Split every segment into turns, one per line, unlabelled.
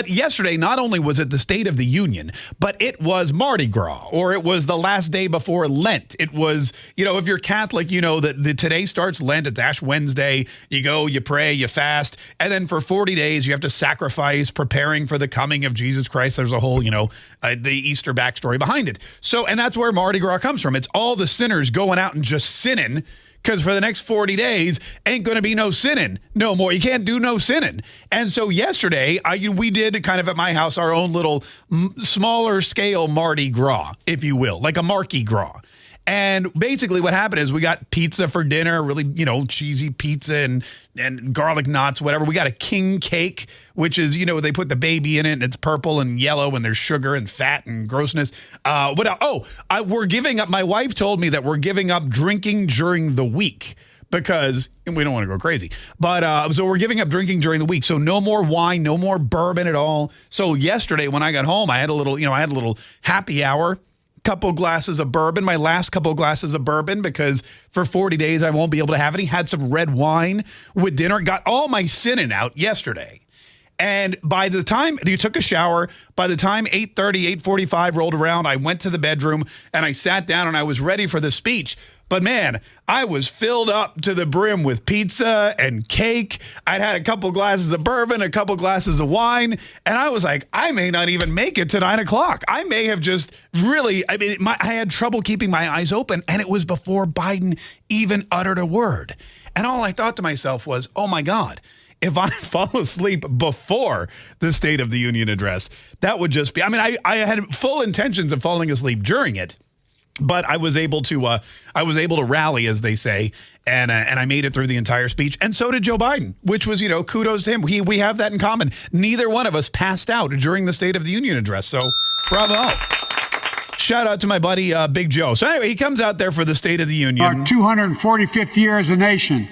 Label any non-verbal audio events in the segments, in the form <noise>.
But yesterday, not only was it the State of the Union, but it was Mardi Gras, or it was the last day before Lent. It was, you know, if you're Catholic, you know that the, today starts Lent. It's Ash Wednesday. You go, you pray, you fast, and then for 40 days you have to sacrifice, preparing for the coming of Jesus Christ. There's a whole, you know, uh, the Easter backstory behind it. So, and that's where Mardi Gras comes from. It's all the sinners going out and just sinning because for the next 40 days ain't going to be no sinning no more. You can't do no sinning. And so yesterday, I, we did kind of at my house our own little smaller scale Mardi Gras, if you will, like a Marky Gras. And basically what happened is we got pizza for dinner, really, you know, cheesy pizza and and garlic knots, whatever. We got a king cake, which is, you know, they put the baby in it and it's purple and yellow and there's sugar and fat and grossness. Uh, what Oh, I, we're giving up. My wife told me that we're giving up drinking during the week because we don't want to go crazy. But uh, so we're giving up drinking during the week. So no more wine, no more bourbon at all. So yesterday when I got home, I had a little, you know, I had a little happy hour couple glasses of bourbon, my last couple glasses of bourbon, because for 40 days I won't be able to have any. Had some red wine with dinner, got all my sinning out yesterday. And by the time you took a shower, by the time 8:30, 8:45 rolled around, I went to the bedroom and I sat down and I was ready for the speech. But man, I was filled up to the brim with pizza and cake. I'd had a couple glasses of bourbon, a couple glasses of wine, and I was like, I may not even make it to nine o'clock. I may have just really, I mean, my, I had trouble keeping my eyes open, and it was before Biden even uttered a word. And all I thought to myself was, oh my God if I <laughs> fall asleep before the State of the Union address, that would just be, I mean, I, I had full intentions of falling asleep during it but I was able to uh, I was able to rally, as they say, and uh, and I made it through the entire speech, and so did Joe Biden, which was you know kudos to him. We we have that in common. Neither one of us passed out during the State of the Union address, so bravo. Shout out to my buddy uh, Big Joe. So anyway, he comes out there for the State of the Union.
Our 245th year as a nation.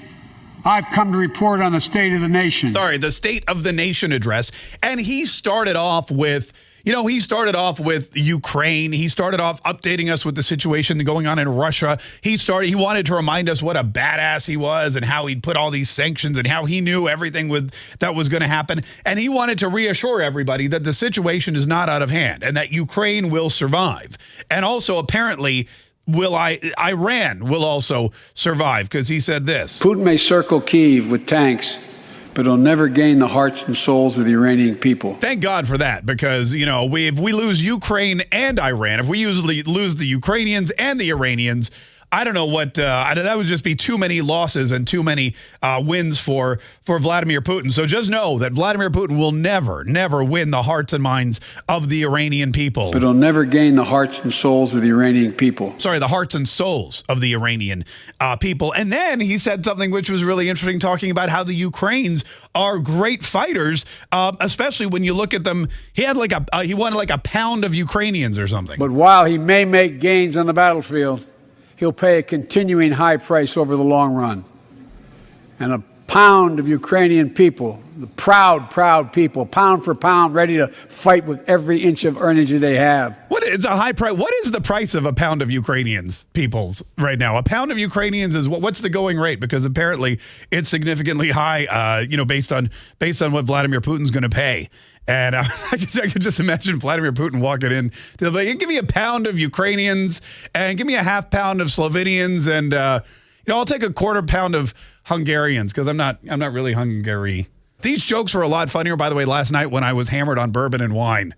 I've come to report on the state of the nation.
Sorry, the State of the Nation address, and he started off with you know, he started off with Ukraine. He started off updating us with the situation going on in Russia. He started, he wanted to remind us what a badass he was and how he'd put all these sanctions and how he knew everything with, that was going to happen. And he wanted to reassure everybody that the situation is not out of hand and that Ukraine will survive. And also, apparently, will I Iran will also survive because he said this.
Putin may circle Kiev with tanks but it'll never gain the hearts and souls of the Iranian people.
Thank God for that, because you know, we if we lose Ukraine and Iran, if we usually lose the Ukrainians and the Iranians, I don't know what uh, that would just be too many losses and too many uh, wins for for Vladimir Putin. So just know that Vladimir Putin will never, never win the hearts and minds of the Iranian people.
But he'll never gain the hearts and souls of the Iranian people.
Sorry, the hearts and souls of the Iranian uh, people. And then he said something which was really interesting, talking about how the Ukrainians are great fighters, uh, especially when you look at them. He had like a uh, he wanted like a pound of Ukrainians or something.
But while he may make gains on the battlefield he'll pay a continuing high price over the long run. And a pound of Ukrainian people, the proud, proud people, pound for pound, ready to fight with every inch of energy they have.
What is a high price? What is the price of a pound of Ukrainians peoples right now? A pound of Ukrainians is what? What's the going rate? Because apparently it's significantly high. Uh, you know, based on based on what Vladimir Putin's going to pay. And uh, <laughs> I, could, I could just imagine Vladimir Putin walking in to like, give me a pound of Ukrainians and give me a half pound of Slovenians and uh, you know I'll take a quarter pound of Hungarians because I'm not I'm not really Hungary. These jokes were a lot funnier, by the way, last night when I was hammered on bourbon and wine.